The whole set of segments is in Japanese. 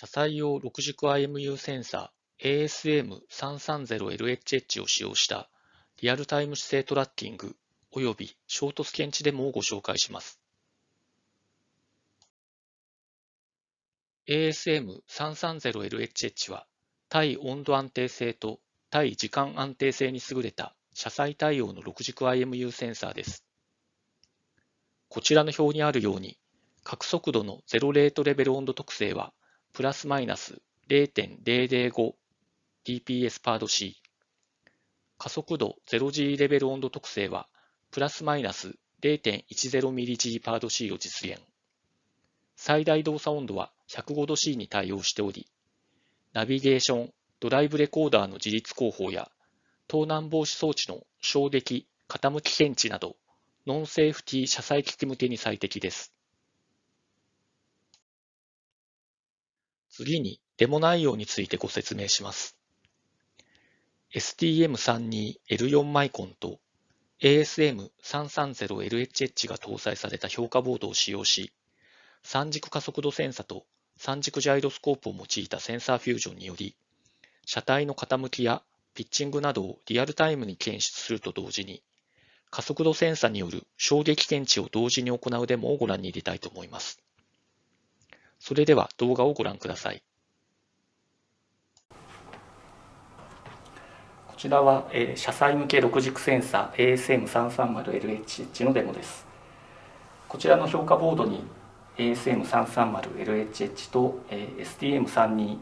車載用6軸 IMU センサー ASM330LHH を使用したリアルタイム姿勢トラッキング及びショートスケンチデモをご紹介します。ASM330LHH は対温度安定性と対時間安定性に優れた車載対応の6軸 IMU センサーです。こちらの表にあるように、角速度のゼロレートレベル温度特性はプラスマイナス 0.005dps パード C。加速度 0G レベル温度特性はプラスマイナス 0.10mg パード C を実現。最大動作温度は105度 C に対応しており、ナビゲーション、ドライブレコーダーの自立広報や、盗難防止装置の衝撃、傾き検知など、ノンセーフティ車載機器向けに最適です。次にデモ内容についてご説明します。STM32L4 マイコンと ASM330LHH が搭載された評価ボードを使用し、三軸加速度センサと三軸ジャイロスコープを用いたセンサーフュージョンにより、車体の傾きやピッチングなどをリアルタイムに検出すると同時に、加速度センサによる衝撃検知を同時に行うデモをご覧に入れたいと思います。それでは動画をご覧ください。こちらは、えー、車載向け6軸センサー ASM330LHH のデモです。こちらの評価ボードに ASM330LHH と、えー、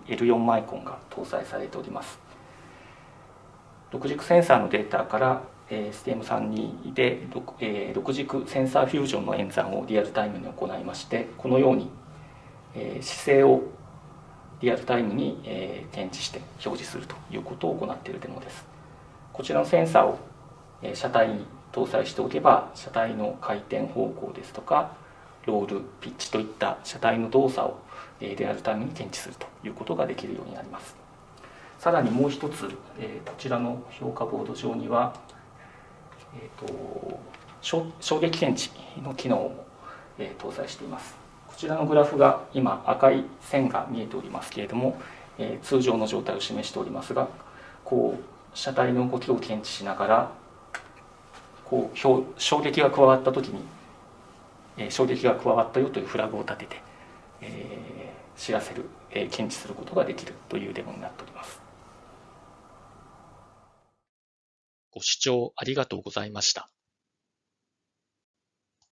STM32L4 マイコンが搭載されております。6軸センサーのデータから、STM32 で 6,、6軸センサーフュージョンの演算をリアルタイムに行いましてこのように、姿勢をリアルタイムに、え、検知して表示するということを行っているデモです。こちらのセンサーを、え、車体に搭載しておけば車体の回転方向ですとかロールピッチといった車体の動作を、え、リアルタイムに検知するということができるようになります。さらにもう一つ、え、こちらの評価ボード上には、えーと、衝撃検知の機能も、え、搭載しています。こちらのグラフが今赤い線が見えておりますけれども、えー、通常の状態を示しておりますがこう車体の動きを検知しながらこう衝撃が加わった時に、えー、衝撃が加わったよというフラグを立てて、えー、知らせる、えー、検知することができるというデモになっております。ご視聴ありがとうございました。